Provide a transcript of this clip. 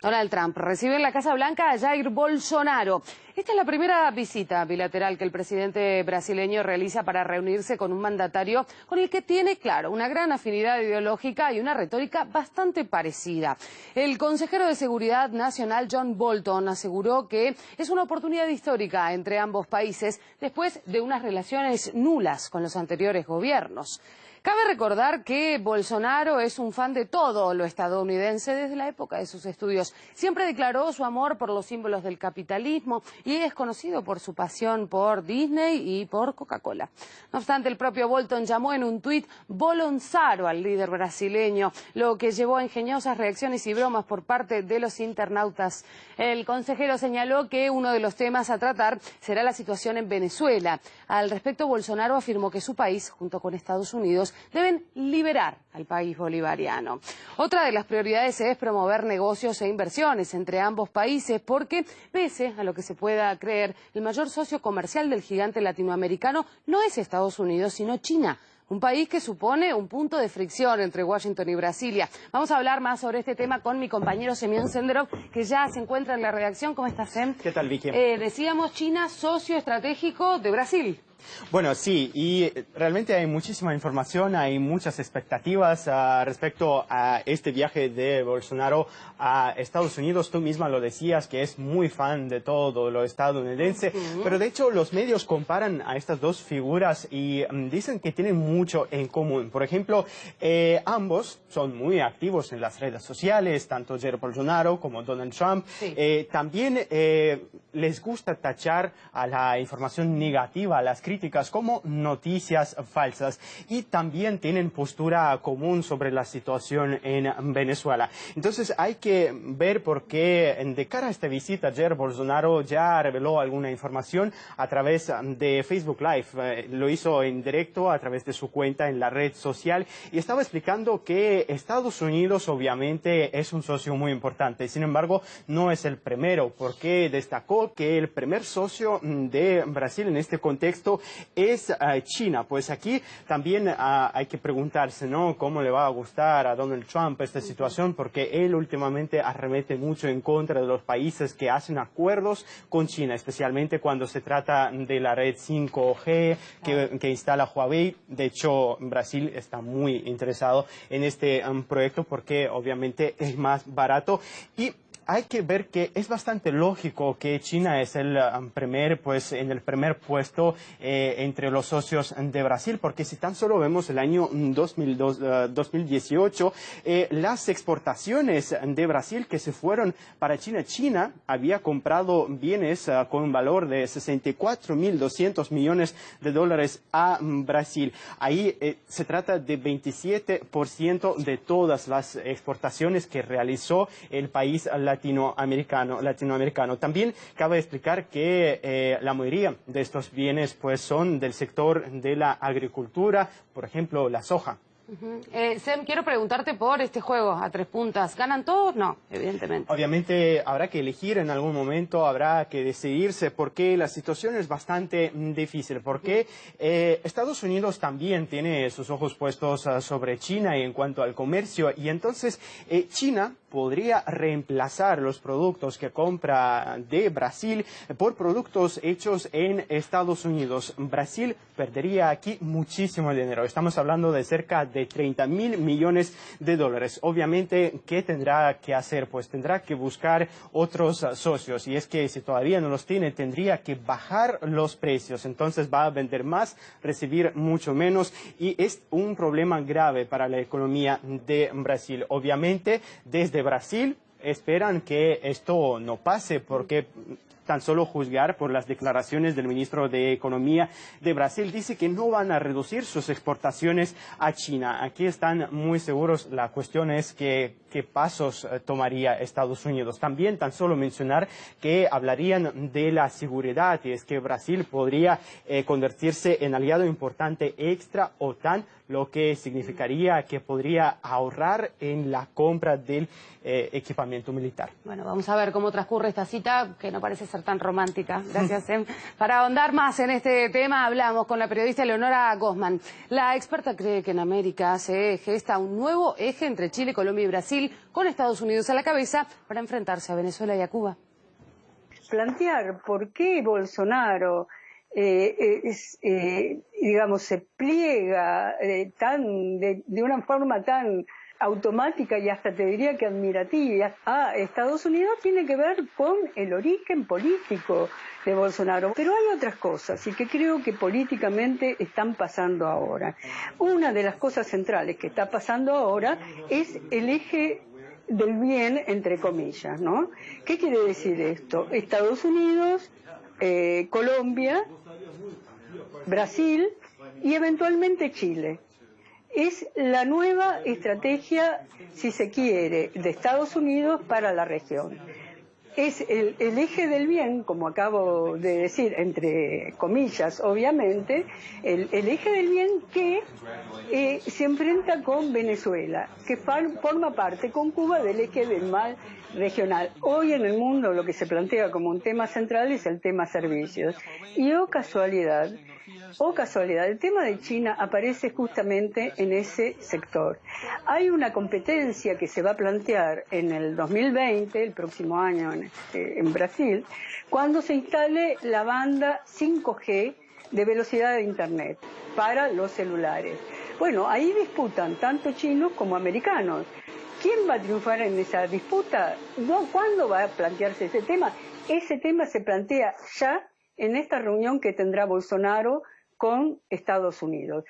Donald Trump recibe en la Casa Blanca a Jair Bolsonaro. Esta es la primera visita bilateral que el presidente brasileño realiza para reunirse con un mandatario con el que tiene, claro, una gran afinidad ideológica y una retórica bastante parecida. El consejero de Seguridad Nacional, John Bolton, aseguró que es una oportunidad histórica entre ambos países después de unas relaciones nulas con los anteriores gobiernos. Cabe recordar que Bolsonaro es un fan de todo lo estadounidense desde la época de sus estudios. Siempre declaró su amor por los símbolos del capitalismo y es conocido por su pasión por Disney y por Coca-Cola. No obstante, el propio Bolton llamó en un tuit Bolonzaro al líder brasileño, lo que llevó a ingeniosas reacciones y bromas por parte de los internautas. El consejero señaló que uno de los temas a tratar será la situación en Venezuela. Al respecto, Bolsonaro afirmó que su país, junto con Estados Unidos, deben liberar al país bolivariano. Otra de las prioridades es promover negocios e inversiones entre ambos países porque, pese a lo que se pueda creer, el mayor socio comercial del gigante latinoamericano no es Estados Unidos, sino China un país que supone un punto de fricción entre Washington y Brasilia. Vamos a hablar más sobre este tema con mi compañero Semyon Senderov, que ya se encuentra en la redacción. ¿Cómo estás, Sem? ¿Qué tal, Vicky? Eh, decíamos China, socio estratégico de Brasil. Bueno, sí, y realmente hay muchísima información, hay muchas expectativas uh, respecto a este viaje de Bolsonaro a Estados Unidos. Tú misma lo decías, que es muy fan de todo lo estadounidense, pero de hecho los medios comparan a estas dos figuras y um, dicen que tienen mucho en común. Por ejemplo, eh, ambos son muy activos en las redes sociales, tanto Jair Bolsonaro como Donald Trump. Sí. Eh, también eh, les gusta tachar a la información negativa, a las críticas como noticias falsas y también tienen postura común sobre la situación en Venezuela. Entonces hay que ver por qué de cara a esta visita Jair Bolsonaro ya reveló alguna información a través de Facebook Live. Eh, lo hizo en directo a través de su cuenta en la red social y estaba explicando que Estados Unidos obviamente es un socio muy importante. Sin embargo, no es el primero porque destacó que el primer socio de Brasil en este contexto es uh, China. Pues aquí también uh, hay que preguntarse, ¿no? ¿Cómo le va a gustar a Donald Trump esta situación? Porque él últimamente arremete mucho en contra de los países que hacen acuerdos con China, especialmente cuando se trata de la red 5G que, que instala Huawei. De hecho, Brasil está muy interesado en este um, proyecto porque obviamente es más barato y hay que ver que es bastante lógico que China es el um, primer, pues, en el primer puesto eh, entre los socios de Brasil, porque si tan solo vemos el año 2002, uh, 2018, eh, las exportaciones de Brasil que se fueron para China, China había comprado bienes con un valor de 64.200 millones de dólares a Brasil. Ahí eh, se trata de 27% de todas las exportaciones que realizó el país latinoamericano latinoamericano. latinoamericano. También cabe explicar que eh, la mayoría de estos bienes pues, son del sector de la agricultura, por ejemplo, la soja. Eh, Sem, quiero preguntarte por este juego a tres puntas. ¿Ganan todos? No, evidentemente. Obviamente habrá que elegir en algún momento, habrá que decidirse porque la situación es bastante difícil. Porque eh, Estados Unidos también tiene sus ojos puestos uh, sobre China en cuanto al comercio y entonces eh, China podría reemplazar los productos que compra de Brasil por productos hechos en Estados Unidos. Brasil perdería aquí muchísimo dinero. Estamos hablando de cerca de 30 mil millones de dólares. Obviamente, ¿qué tendrá que hacer? Pues tendrá que buscar otros socios. Y es que si todavía no los tiene, tendría que bajar los precios. Entonces va a vender más, recibir mucho menos. Y es un problema grave para la economía de Brasil. Obviamente, desde Brasil esperan que esto no pase porque tan solo juzgar por las declaraciones del ministro de Economía de Brasil, dice que no van a reducir sus exportaciones a China. Aquí están muy seguros. La cuestión es que, qué pasos eh, tomaría Estados Unidos. También tan solo mencionar que hablarían de la seguridad y es que Brasil podría eh, convertirse en aliado importante extra OTAN, lo que significaría que podría ahorrar en la compra del eh, equipamiento militar. Bueno, vamos a ver cómo transcurre esta cita, que no parece ser tan romántica. Gracias, Em. Para ahondar más en este tema, hablamos con la periodista Leonora Gosman. La experta cree que en América se gesta un nuevo eje entre Chile, Colombia y Brasil, con Estados Unidos a la cabeza, para enfrentarse a Venezuela y a Cuba. Plantear por qué Bolsonaro eh, eh, digamos, se pliega tan, de, una forma tan automática y hasta te diría que admirativa a Estados Unidos tiene que ver con el origen político de Bolsonaro. Pero hay otras cosas y que creo que políticamente están pasando ahora. Una de las cosas centrales que está pasando ahora es el eje del bien, entre comillas, ¿no? ¿Qué quiere decir esto? Estados Unidos, eh, Colombia, Brasil y eventualmente Chile es la nueva estrategia, si se quiere, de Estados Unidos para la región. Es el, eje del bien, como acabo de decir, entre comillas, obviamente, el, eje del bien que eh, se enfrenta con Venezuela, que forma parte con Cuba del eje del mal regional. Hoy en el mundo lo que se plantea como un tema central es el tema servicios. Y oh casualidad, o casualidad, el tema de China aparece justamente en ese sector. Hay una competencia que se va a plantear en el 2020, el próximo año en, este, Brasil, cuando se instale la banda 5G de velocidad de Internet para los celulares. Bueno, ahí disputan tanto chinos como americanos. ¿Quién va a triunfar en esa disputa? ¿Cuándo va a plantearse ese tema? Ese tema se plantea ya en esta reunión que tendrá Bolsonaro con Estados Unidos.